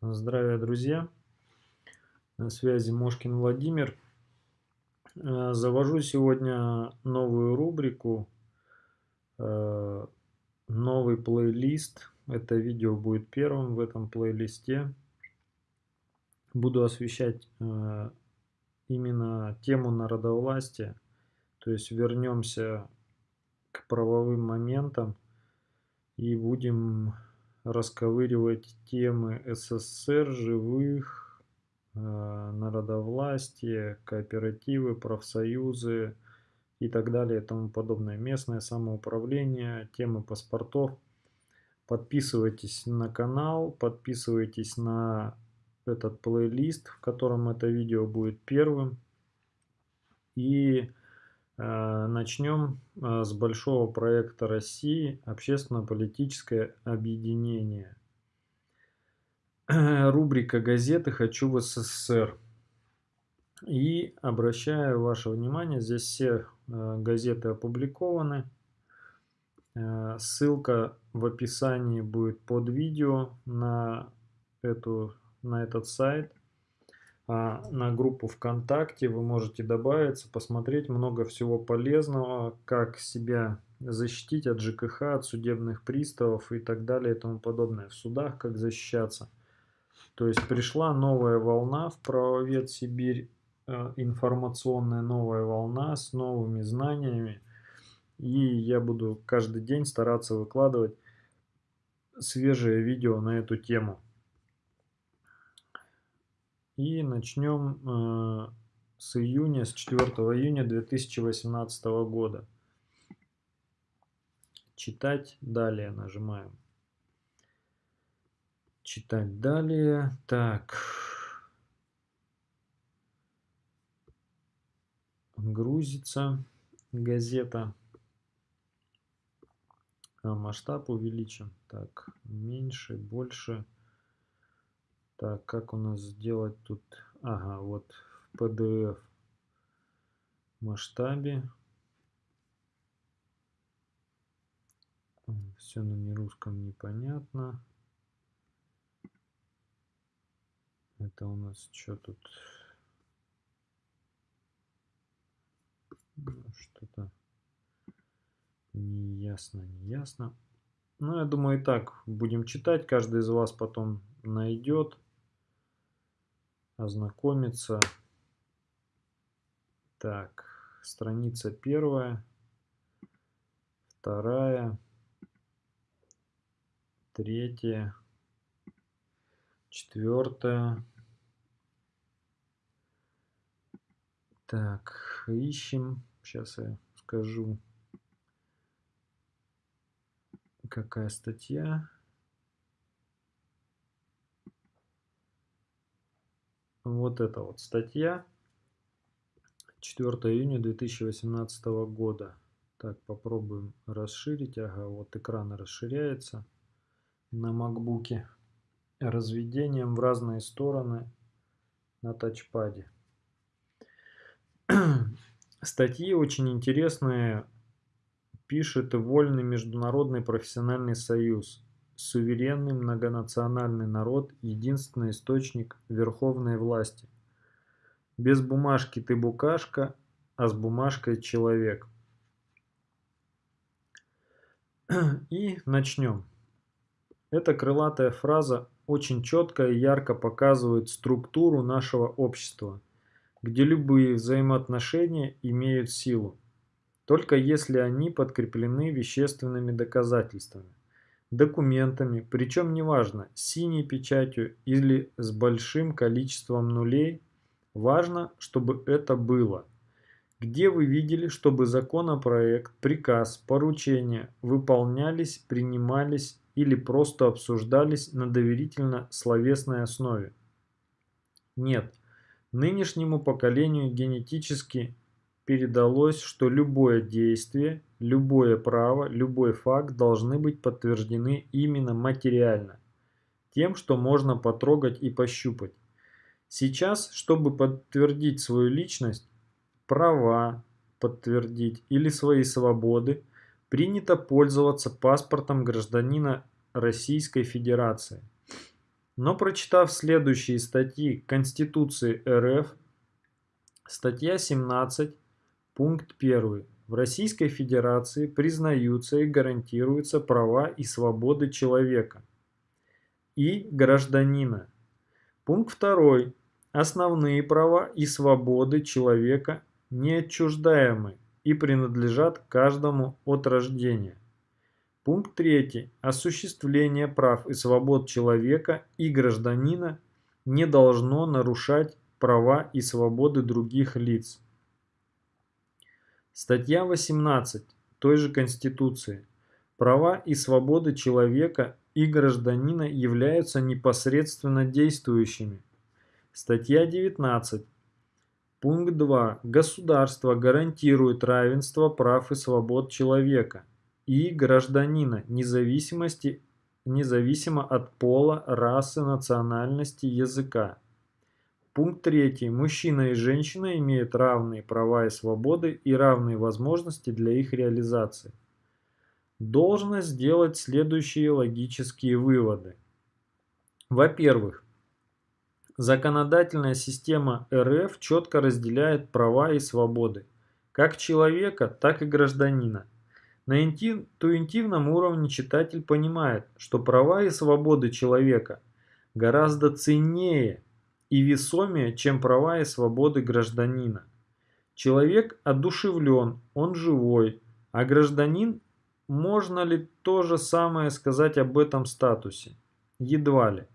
Здравия, друзья! На связи Мошкин Владимир. Э, завожу сегодня новую рубрику, э, новый плейлист. Это видео будет первым в этом плейлисте. Буду освещать э, именно тему народовластия. То есть вернемся к правовым моментам и будем расковыривать темы СССР, живых, э, народовластия, кооперативы, профсоюзы и так далее и тому подобное. Местное самоуправление, темы паспортов. Подписывайтесь на канал, подписывайтесь на этот плейлист, в котором это видео будет первым. И начнем э, с большого проекта России «Общественно-политическое объединение». Рубрика газеты «Хочу в СССР». И обращаю ваше внимание, здесь все э, газеты опубликованы. Ссылка в описании будет под видео на, эту, на этот сайт. А, на группу ВКонтакте вы можете добавиться, посмотреть много всего полезного, как себя защитить от ЖКХ, от судебных приставов и так далее и тому подобное. В судах как защищаться. То есть пришла новая волна в правовед Сибирь, э, информационная новая волна с новыми знаниями. И я буду каждый день стараться выкладывать свежее видео на эту тему. И начнем э, с июня, с 4 июня 2018 года. Читать далее нажимаем. Читать далее. Так. Грузится газета. А масштаб увеличим. Так, меньше, больше. Так, как у нас сделать тут? Ага, вот в PDF масштабе. Все на нерусском непонятно. Это у нас что тут? Что-то неясно, неясно. Ну, я думаю, и так будем читать. Каждый из вас потом найдет ознакомиться. Так, страница первая, вторая, третья, четвертая. Так, ищем. Сейчас я скажу, какая статья. Вот эта вот статья 4 июня 2018 года. Так, попробуем расширить. Ага, вот экран расширяется на макбуке. Разведением в разные стороны на тачпаде. Статьи очень интересные. Пишет Вольный международный профессиональный союз суверенный многонациональный народ – единственный источник верховной власти. Без бумажки ты букашка, а с бумажкой человек. И начнем. Эта крылатая фраза очень четко и ярко показывает структуру нашего общества, где любые взаимоотношения имеют силу, только если они подкреплены вещественными доказательствами документами, причем неважно, с синей печатью или с большим количеством нулей, важно, чтобы это было. Где вы видели, чтобы законопроект, приказ, поручения выполнялись, принимались или просто обсуждались на доверительно-словесной основе? Нет. Нынешнему поколению генетически передалось, что любое действие, любое право, любой факт должны быть подтверждены именно материально, тем, что можно потрогать и пощупать. Сейчас, чтобы подтвердить свою личность, права подтвердить или свои свободы, принято пользоваться паспортом гражданина Российской Федерации. Но прочитав следующие статьи Конституции РФ, статья 17, пункт 1. В Российской Федерации признаются и гарантируются права и свободы человека и гражданина. Пункт 2. Основные права и свободы человека неотчуждаемы и принадлежат каждому от рождения. Пункт 3. Осуществление прав и свобод человека и гражданина не должно нарушать права и свободы других лиц. Статья 18 той же Конституции. Права и свободы человека и гражданина являются непосредственно действующими. Статья 19. Пункт 2. Государство гарантирует равенство прав и свобод человека и гражданина, независимости, независимо от пола, расы, национальности, языка. Пункт 3. Мужчина и женщина имеют равные права и свободы и равные возможности для их реализации. Должно сделать следующие логические выводы. Во-первых, Законодательная система РФ четко разделяет права и свободы, как человека, так и гражданина. На интуитивном уровне читатель понимает, что права и свободы человека гораздо ценнее и весомее, чем права и свободы гражданина. Человек одушевлен, он живой, а гражданин, можно ли то же самое сказать об этом статусе? Едва ли.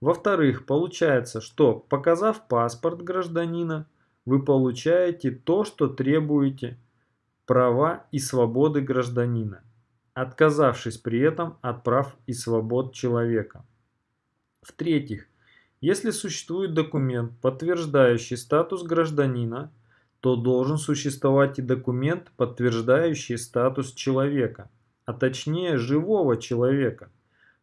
Во-вторых, получается, что показав паспорт гражданина, вы получаете то, что требуете права и свободы гражданина, отказавшись при этом от прав и свобод человека. В-третьих, если существует документ, подтверждающий статус гражданина, то должен существовать и документ, подтверждающий статус человека, а точнее живого человека –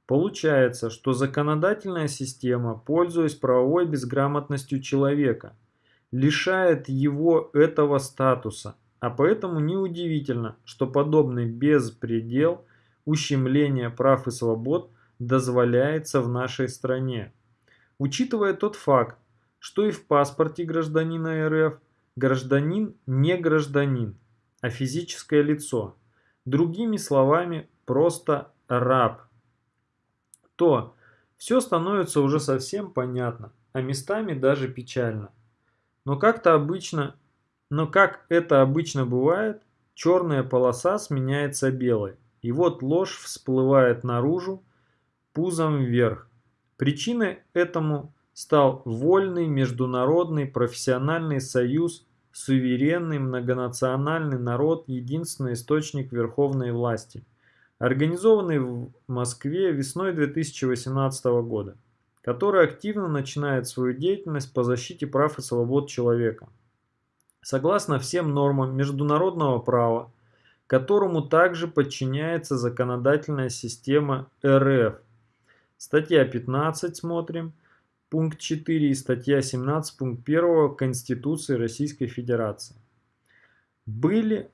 Получается, что законодательная система, пользуясь правовой безграмотностью человека, лишает его этого статуса, а поэтому неудивительно, что подобный беспредел ущемления прав и свобод дозволяется в нашей стране. Учитывая тот факт, что и в паспорте гражданина РФ гражданин не гражданин, а физическое лицо, другими словами, просто раб – то все становится уже совсем понятно, а местами даже печально. Но как-то обычно, но как это обычно бывает, черная полоса сменяется белой. И вот ложь всплывает наружу, пузом вверх. Причиной этому стал вольный международный профессиональный союз, суверенный многонациональный народ, единственный источник верховной власти – организованный в Москве весной 2018 года, который активно начинает свою деятельность по защите прав и свобод человека. Согласно всем нормам международного права, которому также подчиняется законодательная система РФ. Статья 15 смотрим, пункт 4 и статья 17 пункт 1 Конституции Российской Федерации. Были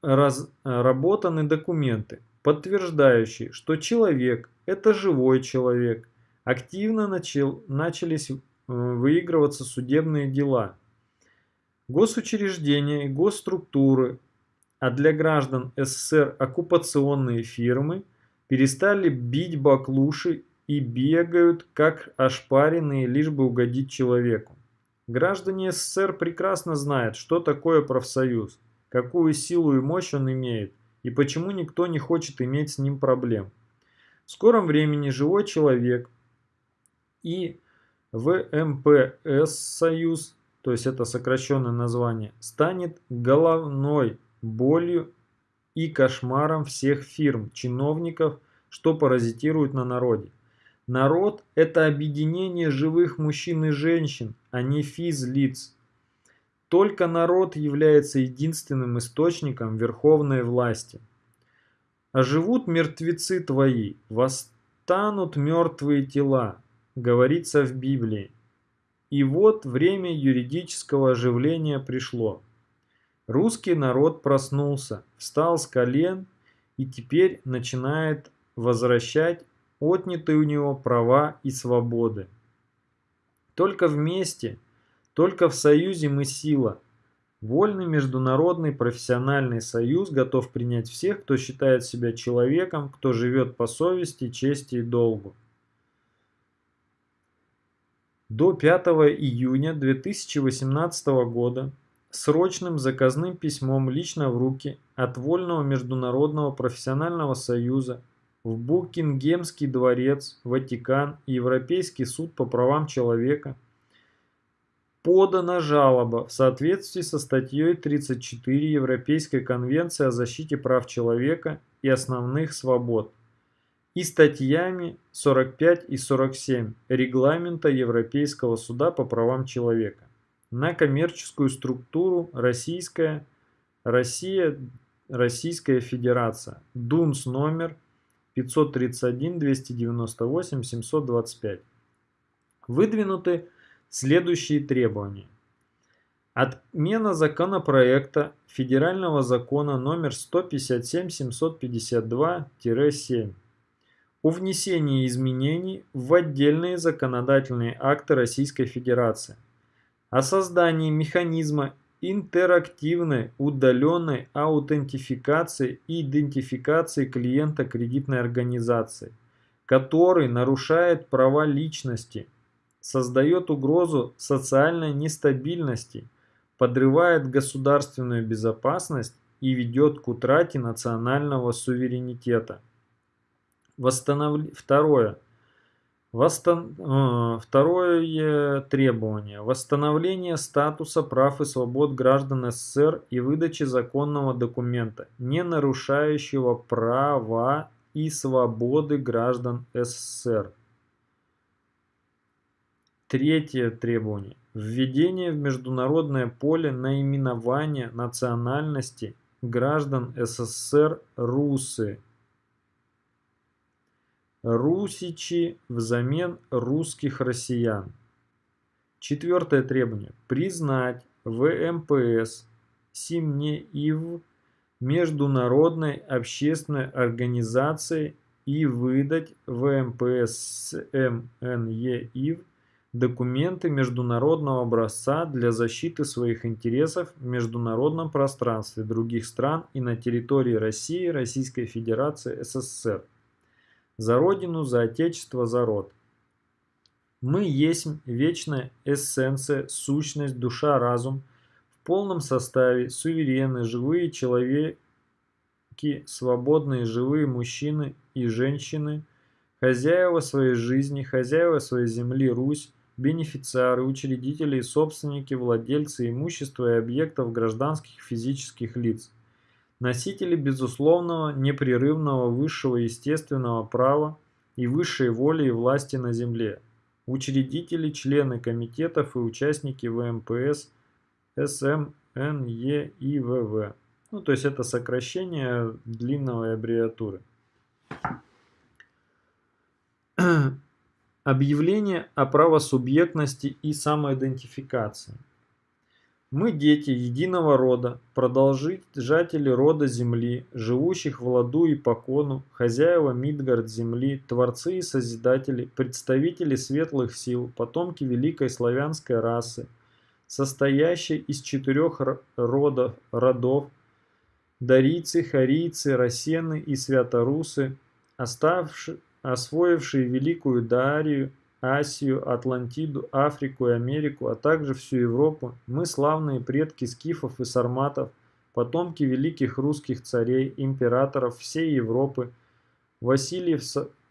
разработаны документы, подтверждающие, что человек – это живой человек. Активно начал, начались э, выигрываться судебные дела. Госучреждения и госструктуры, а для граждан СССР оккупационные фирмы, перестали бить баклуши и бегают, как ошпаренные, лишь бы угодить человеку. Граждане СССР прекрасно знают, что такое профсоюз – какую силу и мощь он имеет, и почему никто не хочет иметь с ним проблем. В скором времени живой человек и ВМПС Союз, то есть это сокращенное название, станет головной болью и кошмаром всех фирм, чиновников, что паразитируют на народе. Народ – это объединение живых мужчин и женщин, а не физлиц. Только народ является единственным источником верховной власти. А живут мертвецы твои, восстанут мертвые тела, говорится в Библии. И вот время юридического оживления пришло. Русский народ проснулся, встал с колен и теперь начинает возвращать отняты у него права и свободы. Только вместе, только в союзе мы сила. Вольный международный профессиональный союз готов принять всех, кто считает себя человеком, кто живет по совести, чести и долгу. До 5 июня 2018 года срочным заказным письмом лично в руки от Вольного международного профессионального союза в Букингемский дворец, Ватикан и Европейский суд по правам человека подана жалоба в соответствии со статьей 34 Европейской конвенции о защите прав человека и основных свобод и статьями 45 и 47 Регламента Европейского суда по правам человека на коммерческую структуру Российская, Россия, Российская Федерация, ДУНС номер 531-298-725. Выдвинуты следующие требования. Отмена законопроекта Федерального закона номер 157-752-7 о внесении изменений в отдельные законодательные акты Российской Федерации, о создании механизма интерактивной удаленной аутентификации и идентификации клиента кредитной организации, который нарушает права личности, создает угрозу социальной нестабильности, подрывает государственную безопасность и ведет к утрате национального суверенитета. Восстанов... Второе. Восстан... Э, второе требование. Восстановление статуса прав и свобод граждан СССР и выдачи законного документа, не нарушающего права и свободы граждан СССР. Третье требование. Введение в международное поле наименования национальности граждан СССР русы Русичи взамен русских россиян. Четвертое требование. Признать ВМПС СИМНЕИВ международной общественной организацией и выдать ВМПС СМНЕИВ документы международного образца для защиты своих интересов в международном пространстве других стран и на территории России, Российской Федерации, СССР. За Родину, за Отечество, за род. Мы есть вечная эссенция, сущность, душа, разум, в полном составе, суверенны, живые человеки, свободные, живые мужчины и женщины, хозяева своей жизни, хозяева своей земли Русь, бенефициары, учредители и собственники, владельцы имущества и объектов гражданских физических лиц – носители безусловного, непрерывного высшего естественного права и высшей воли и власти на земле, учредители, члены комитетов и участники ВМПС, СМ. Ну, то есть это сокращение длинной аббревиатуры. Объявление о правосубъектности и самоидентификации. Мы дети единого рода, продолжатели рода земли, живущих в ладу и покону, хозяева Мидгард земли, творцы и созидатели, представители светлых сил, потомки великой славянской расы, состоящей из четырех родов, родов дарийцы, харийцы, рассены и святорусы, оставшие, освоившие великую Дарию, Асию, Атлантиду, Африку и Америку, а также всю Европу, мы славные предки скифов и сарматов, потомки великих русских царей, императоров всей Европы, Васильев,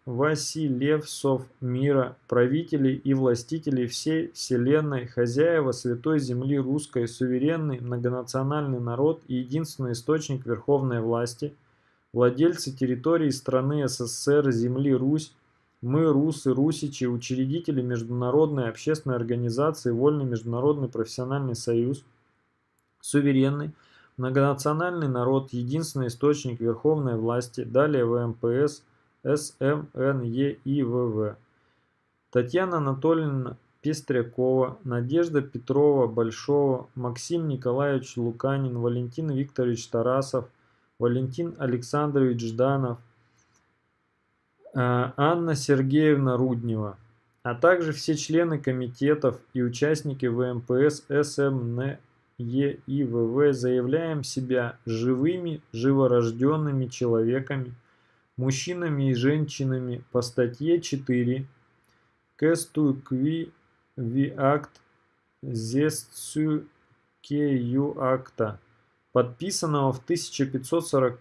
Василевсов мира, правителей и властителей всей вселенной, хозяева святой земли русской, суверенный многонациональный народ и единственный источник верховной власти, владельцы территории страны СССР, земли Русь, мы, русы, русичи, учредители Международной общественной организации Вольный международный профессиональный союз, суверенный, многонациональный народ, единственный источник верховной власти, далее ВМПС, СМНЕИВВ. Татьяна Анатольевна Пестрякова, Надежда Петрова Большого, Максим Николаевич Луканин, Валентин Викторович Тарасов, Валентин Александрович Жданов, Анна Сергеевна Руднева, а также все члены комитетов и участники ВМПС СМН ЕИВВ заявляем себя живыми, живорожденными человеками, мужчинами и женщинами по статье 4 Кестукви Ви акт Зесцю акта, подписанного в 1540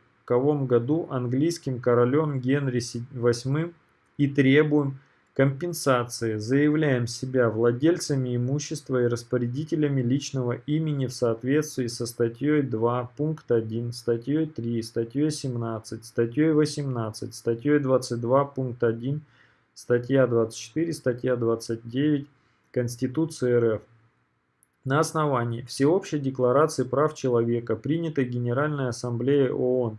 году английским королем Генри VIII и требуем компенсации, заявляем себя владельцами имущества и распорядителями личного имени в соответствии со статьей 2, пункт 1, статьей 3, статьей 17, статьей 18, статьей 22, пункт 1, статья 24, статья 29 Конституции РФ. На основании Всеобщей декларации прав человека, принятой Генеральной Ассамблеей ООН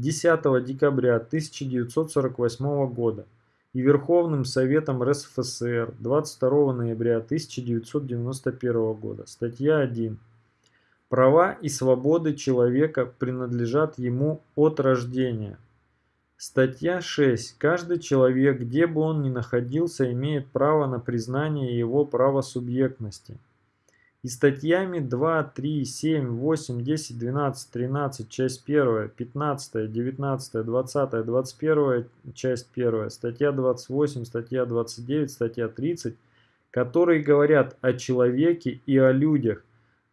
10 декабря 1948 года и Верховным Советом РСФСР 22 ноября 1991 года. Статья 1. Права и свободы человека принадлежат ему от рождения. Статья 6. Каждый человек, где бы он ни находился, имеет право на признание его правосубъектности и статьями 2, 3, 7, 8, 10, 12, 13, часть 1, 15, 19, 20, 21, часть 1, статья 28, статья 29, статья 30, которые говорят о человеке и о людях,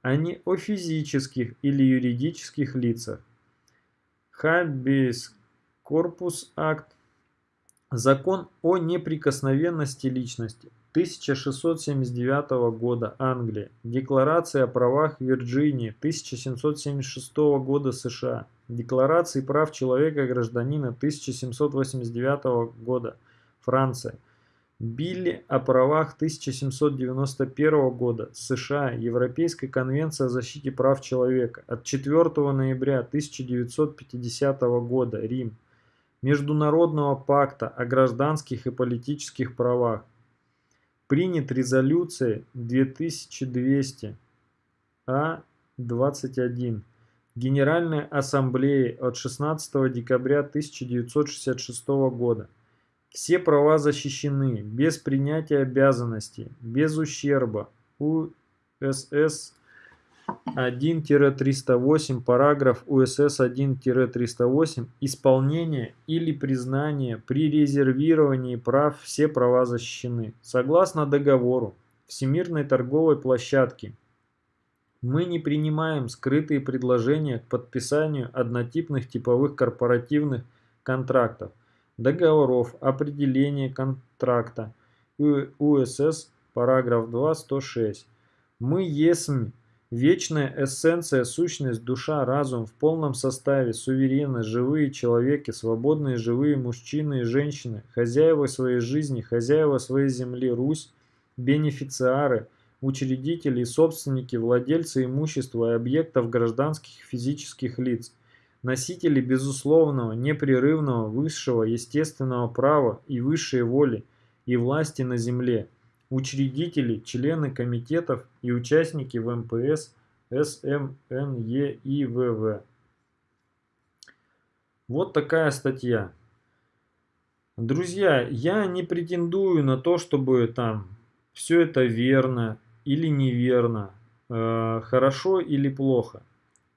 а не о физических или юридических лицах. Хаббис корпус акт. Закон о неприкосновенности личности. 1679 года Англия, Декларация о правах Вирджинии 1776 года США, Декларации прав человека и гражданина 1789 года Франция, Билли о правах 1791 года США, Европейская конвенция о защите прав человека от 4 ноября 1950 года Рим, Международного пакта о гражданских и политических правах, Принят резолюцией 2200 А-21 Генеральной Ассамблеи от 16 декабря 1966 года. Все права защищены без принятия обязанностей, без ущерба. УСС 1-308, параграф УСС 1-308, исполнение или признание при резервировании прав все права защищены. Согласно договору Всемирной торговой площадки, мы не принимаем скрытые предложения к подписанию однотипных типовых корпоративных контрактов, договоров, определения контракта, УСС, параграф 2, 106. Мы ЕСМ Вечная эссенция, сущность, душа, разум в полном составе, суверенны, живые человеки, свободные живые мужчины и женщины, хозяева своей жизни, хозяева своей земли, Русь, бенефициары, учредители и собственники, владельцы имущества и объектов гражданских физических лиц, носители безусловного, непрерывного, высшего, естественного права и высшей воли и власти на земле – учредители, члены комитетов и участники ВМПС СМНЕИВВ. Вот такая статья. Друзья, я не претендую на то, чтобы там все это верно или неверно, э, хорошо или плохо.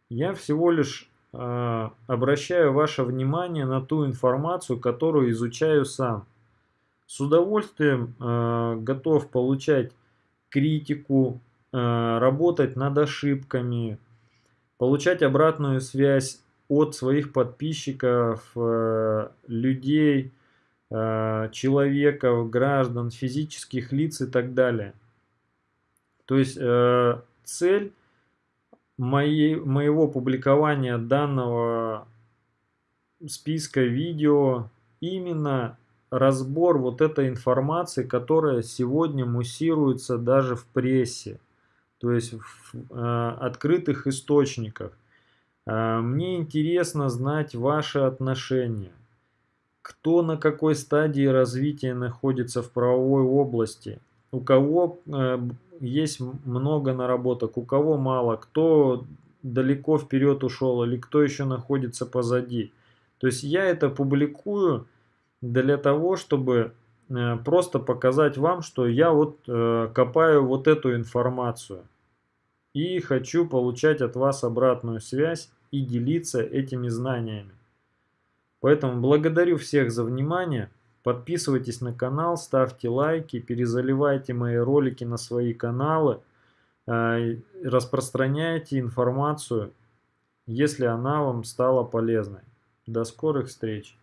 Я всего лишь э, обращаю ваше внимание на ту информацию, которую изучаю сам. С удовольствием э, готов получать критику, э, работать над ошибками, получать обратную связь от своих подписчиков, э, людей, э, человеков, граждан, физических лиц и так далее. То есть э, цель моей, моего публикования данного списка видео именно разбор вот этой информации, которая сегодня муссируется даже в прессе, то есть в э, открытых источниках. Э, мне интересно знать ваши отношения. Кто на какой стадии развития находится в правовой области, у кого э, есть много наработок, у кого мало, кто далеко вперед ушел или кто еще находится позади. То есть я это публикую для того, чтобы э, просто показать вам, что я вот э, копаю вот эту информацию и хочу получать от вас обратную связь и делиться этими знаниями. Поэтому благодарю всех за внимание. Подписывайтесь на канал, ставьте лайки, перезаливайте мои ролики на свои каналы, э, распространяйте информацию, если она вам стала полезной. До скорых встреч!